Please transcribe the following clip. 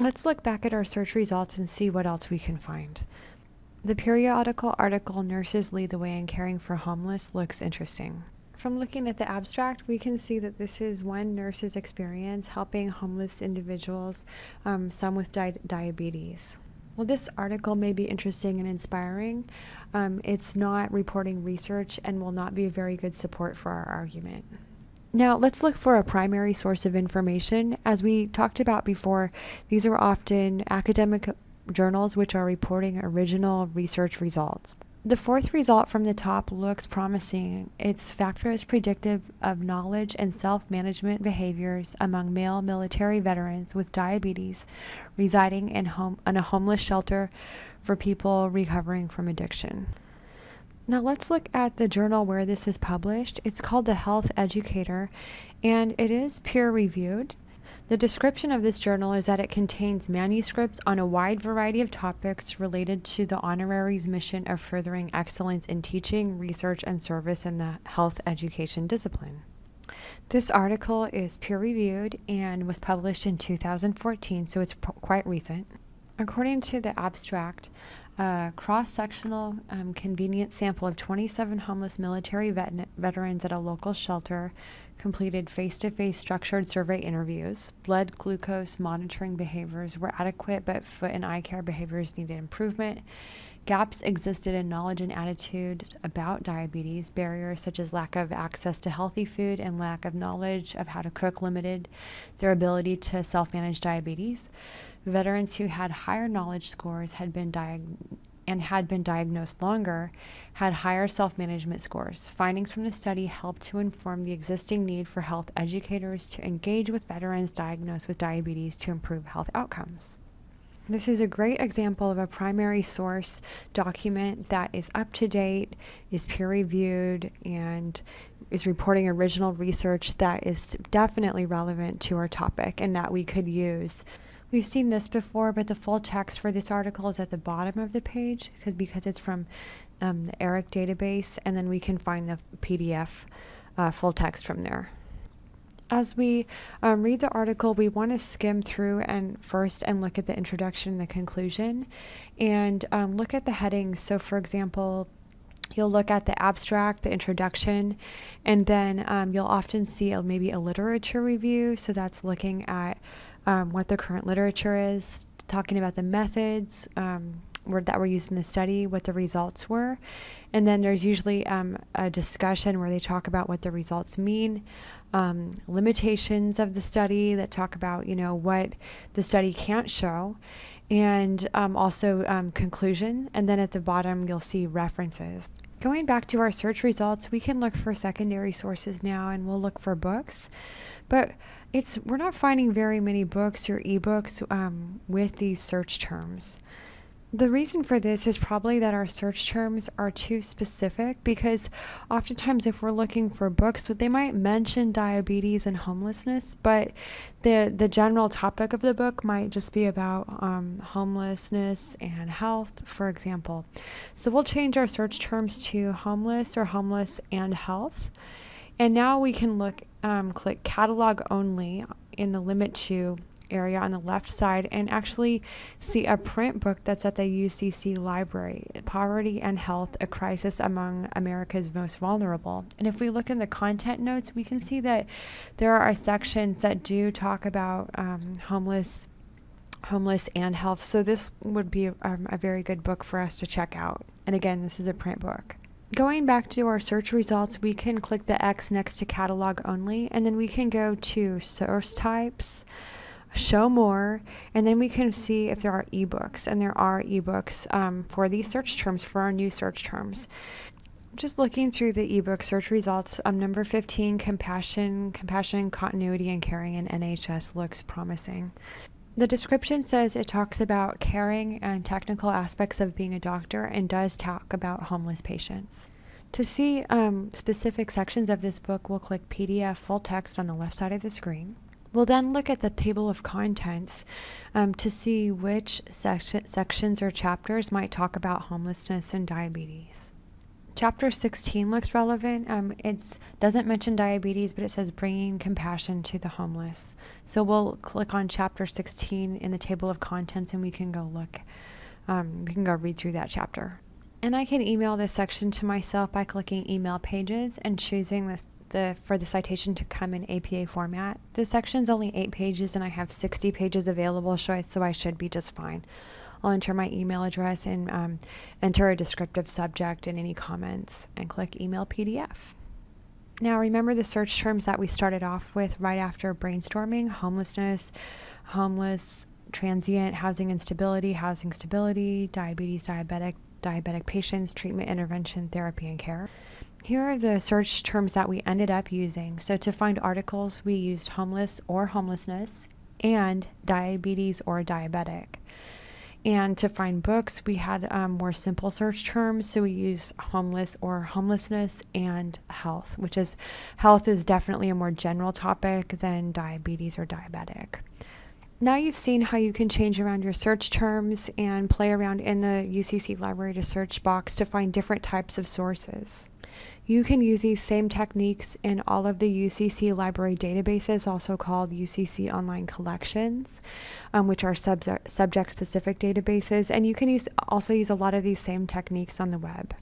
Let's look back at our search results and see what else we can find. The periodical article Nurses Lead the Way in Caring for Homeless looks interesting. From looking at the abstract, we can see that this is one nurse's experience helping homeless individuals, um, some with di diabetes. Well, this article may be interesting and inspiring. Um, it's not reporting research and will not be a very good support for our argument. Now, let's look for a primary source of information. As we talked about before, these are often academic journals which are reporting original research results. The fourth result from the top looks promising. Its factor is predictive of knowledge and self management behaviors among male military veterans with diabetes residing in, home, in a homeless shelter for people recovering from addiction. Now let's look at the journal where this is published. It's called The Health Educator and it is peer reviewed. The description of this journal is that it contains manuscripts on a wide variety of topics related to the honorary's mission of furthering excellence in teaching, research, and service in the health education discipline. This article is peer reviewed and was published in 2014, so it's quite recent. According to the abstract, a cross-sectional um, convenient sample of 27 homeless military vet veterans at a local shelter completed face-to-face structured survey interviews. Blood glucose monitoring behaviors were adequate, but foot and eye care behaviors needed improvement. Gaps existed in knowledge and attitudes about diabetes. Barriers such as lack of access to healthy food and lack of knowledge of how to cook limited their ability to self-manage diabetes. Veterans who had higher knowledge scores had been and had been diagnosed longer had higher self-management scores. Findings from the study helped to inform the existing need for health educators to engage with veterans diagnosed with diabetes to improve health outcomes. This is a great example of a primary source document that is up to date, is peer reviewed, and is reporting original research that is definitely relevant to our topic and that we could use. We've seen this before, but the full text for this article is at the bottom of the page because because it's from um, the ERIC database, and then we can find the PDF uh, full text from there. As we um, read the article, we want to skim through and first and look at the introduction and the conclusion and um, look at the headings. So, for example, you'll look at the abstract, the introduction, and then um, you'll often see a, maybe a literature review. So, that's looking at um, what the current literature is, talking about the methods um, that were used in the study, what the results were. And then there's usually um, a discussion where they talk about what the results mean, um, limitations of the study that talk about, you know, what the study can't show, and um, also um, conclusion. And then at the bottom, you'll see references. Going back to our search results, we can look for secondary sources now and we'll look for books. But it's we're not finding very many books or ebooks um, with these search terms. The reason for this is probably that our search terms are too specific because oftentimes if we're looking for books, they might mention diabetes and homelessness, but the, the general topic of the book might just be about um, homelessness and health, for example. So we'll change our search terms to homeless or homeless and health. And now we can look, um, click catalog only in the limit to area on the left side and actually see a print book that's at the UCC library, Poverty and Health, a Crisis Among America's Most Vulnerable. And if we look in the content notes, we can see that there are sections that do talk about um, homeless homeless and health. So this would be um, a very good book for us to check out. And again, this is a print book. Going back to our search results, we can click the X next to catalog only, and then we can go to source types, show more, and then we can see if there are ebooks, and there are ebooks um, for these search terms, for our new search terms. Just looking through the ebook search results, um, number 15, compassion, compassion, continuity, and caring in NHS looks promising. The description says it talks about caring and technical aspects of being a doctor and does talk about homeless patients. To see um, specific sections of this book, we'll click PDF full text on the left side of the screen. We'll then look at the table of contents um, to see which section, sections or chapters might talk about homelessness and diabetes. Chapter 16 looks relevant. Um, it doesn't mention diabetes, but it says bringing compassion to the homeless. So we'll click on chapter 16 in the table of contents and we can go look. Um, we can go read through that chapter. And I can email this section to myself by clicking email pages and choosing this the for the citation to come in APA format. This section's only eight pages and I have 60 pages available, so I, so I should be just fine. I'll enter my email address and um, enter a descriptive subject and any comments and click email PDF. Now remember the search terms that we started off with right after brainstorming, homelessness, homeless, transient, housing instability, housing stability, diabetes, diabetic, diabetic patients, treatment, intervention, therapy, and care. Here are the search terms that we ended up using. So to find articles, we used homeless or homelessness and diabetes or diabetic. And to find books, we had um, more simple search terms. So we use homeless or homelessness and health, which is health is definitely a more general topic than diabetes or diabetic. Now you've seen how you can change around your search terms and play around in the UCC library to search box to find different types of sources. You can use these same techniques in all of the UCC library databases, also called UCC Online Collections, um, which are subject, subject specific databases. And you can use also use a lot of these same techniques on the web.